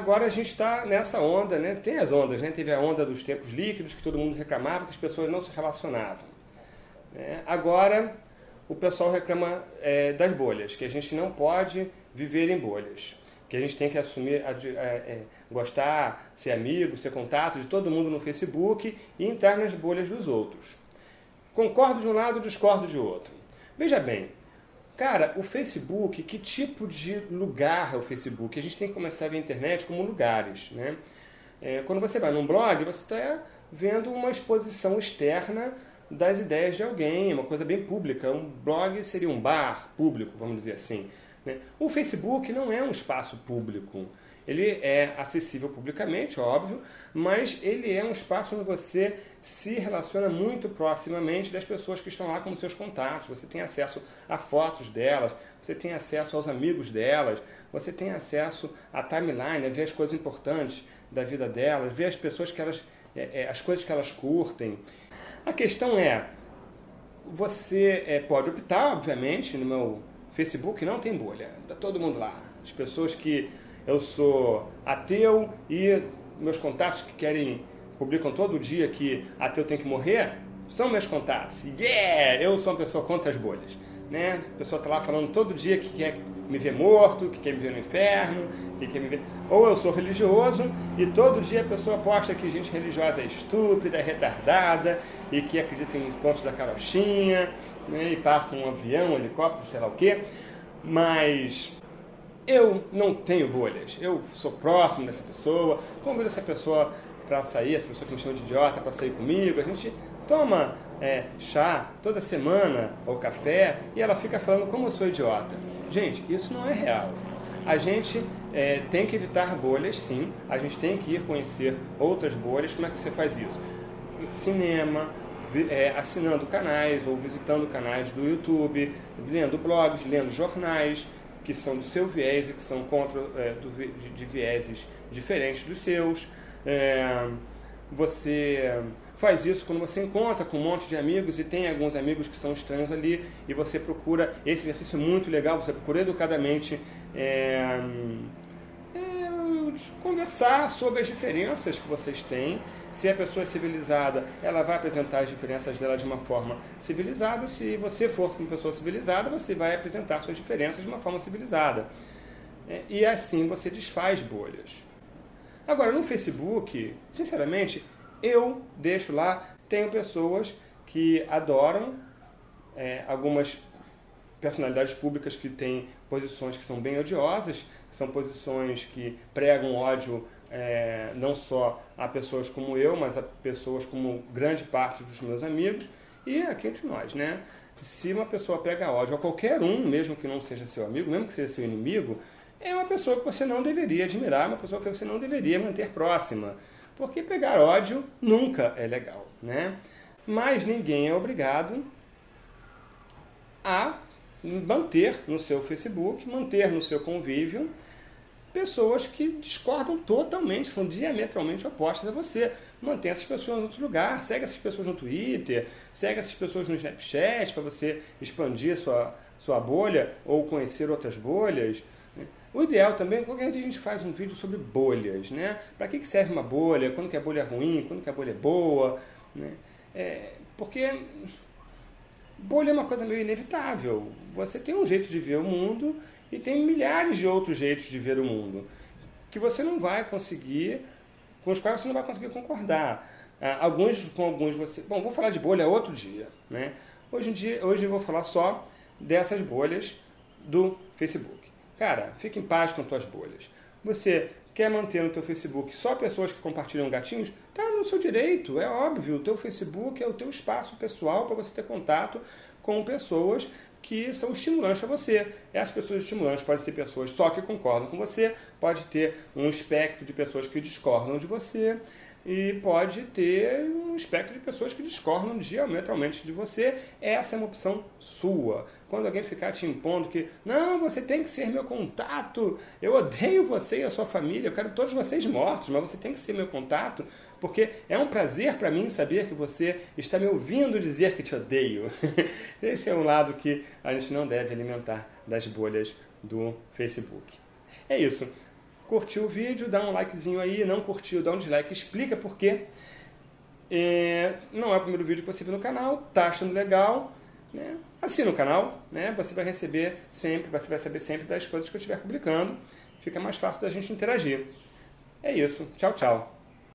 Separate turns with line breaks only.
Agora a gente está nessa onda, né? tem as ondas, né? teve a onda dos tempos líquidos, que todo mundo reclamava, que as pessoas não se relacionavam. Né? Agora o pessoal reclama é, das bolhas, que a gente não pode viver em bolhas, que a gente tem que assumir, é, é, gostar, ser amigo, ser contato de todo mundo no Facebook e entrar nas bolhas dos outros. Concordo de um lado, discordo de outro. Veja bem, cara, o Facebook, que tipo de lugar é o Facebook? A gente tem que começar a ver a internet como lugares, né? É, quando você vai num blog, você está vendo uma exposição externa das ideias de alguém, uma coisa bem pública. Um blog seria um bar público, vamos dizer assim. Né? O Facebook não é um espaço público. Ele é acessível publicamente, óbvio, mas ele é um espaço onde você se relaciona muito proximamente das pessoas que estão lá como seus contatos. Você tem acesso a fotos delas, você tem acesso aos amigos delas, você tem acesso à timeline, a ver as coisas importantes da vida delas, ver as pessoas que elas, é, é, as coisas que elas curtem. A questão é, você é, pode optar, obviamente, no meu Facebook não tem bolha, está todo mundo lá. As pessoas que eu sou ateu e meus contatos que querem, publicam todo dia que ateu tem que morrer, são meus contatos. Yeah! Eu sou uma pessoa contra as bolhas. Né? A pessoa está lá falando todo dia que quer me ver morto, que quer me ver no inferno, que quer me ver... Ou eu sou religioso e todo dia a pessoa posta que gente religiosa é estúpida, é retardada e que acredita em contos da carochinha, né? e passa um avião, um helicóptero, sei lá o quê. Mas eu não tenho bolhas. Eu sou próximo dessa pessoa, convido essa pessoa para sair, essa pessoa que me chama de idiota para sair comigo. A gente toma é, chá toda semana ou café e ela fica falando como eu sou idiota. Gente, isso não é real. A gente é, tem que evitar bolhas, sim. A gente tem que ir conhecer outras bolhas. Como é que você faz isso? Cinema, é, assinando canais ou visitando canais do YouTube, lendo blogs, lendo jornais que são do seu viés e que são contra, é, do, de, de vieses diferentes dos seus. É, você faz isso quando você encontra com um monte de amigos e tem alguns amigos que são estranhos ali e você procura, esse exercício é muito legal, você procura educadamente é, é, conversar sobre as diferenças que vocês têm. Se a pessoa é civilizada, ela vai apresentar as diferenças dela de uma forma civilizada. Se você for uma pessoa civilizada, você vai apresentar suas diferenças de uma forma civilizada. É, e assim você desfaz bolhas. Agora, no Facebook, sinceramente, eu deixo lá, tenho pessoas que adoram é, algumas personalidades públicas que têm posições que são bem odiosas, são posições que pregam ódio é, não só a pessoas como eu, mas a pessoas como grande parte dos meus amigos e aqui entre nós, né? Se uma pessoa prega ódio a qualquer um, mesmo que não seja seu amigo, mesmo que seja seu inimigo, é uma pessoa que você não deveria admirar, uma pessoa que você não deveria manter próxima. Porque pegar ódio nunca é legal, né? Mas ninguém é obrigado a manter no seu Facebook, manter no seu convívio pessoas que discordam totalmente, são diametralmente opostas a você. Mantém essas pessoas em outro lugar, segue essas pessoas no Twitter, segue essas pessoas no Snapchat para você expandir sua, sua bolha ou conhecer outras bolhas. O ideal também, qualquer dia a gente faz um vídeo sobre bolhas, né? Para que serve uma bolha, quando que a bolha é ruim, quando que a bolha é boa, né? É, porque bolha é uma coisa meio inevitável. Você tem um jeito de ver o mundo e tem milhares de outros jeitos de ver o mundo que você não vai conseguir, com os quais você não vai conseguir concordar. Ah, alguns com alguns você... Bom, vou falar de bolha outro dia, né? Hoje em dia, hoje eu vou falar só dessas bolhas do Facebook. Cara, fique em paz com tuas bolhas. Você quer manter no teu Facebook só pessoas que compartilham gatinhos? Tá no seu direito, é óbvio. O teu Facebook é o teu espaço pessoal para você ter contato com pessoas que são estimulantes a você. Essas pessoas estimulantes podem ser pessoas só que concordam com você, pode ter um espectro de pessoas que discordam de você, e pode ter um espectro de pessoas que discordam diametralmente de você. Essa é uma opção sua. Quando alguém ficar te impondo que, não, você tem que ser meu contato, eu odeio você e a sua família, eu quero todos vocês mortos, mas você tem que ser meu contato, porque é um prazer para mim saber que você está me ouvindo dizer que te odeio. Esse é um lado que a gente não deve alimentar das bolhas do Facebook. É isso. Curtiu o vídeo, dá um likezinho aí, não curtiu, dá um dislike, explica por quê. É, não é o primeiro vídeo que você viu no canal, tá achando legal, né? assina o canal, né? você vai receber sempre, você vai saber sempre das coisas que eu estiver publicando, fica mais fácil da gente interagir. É isso, tchau, tchau.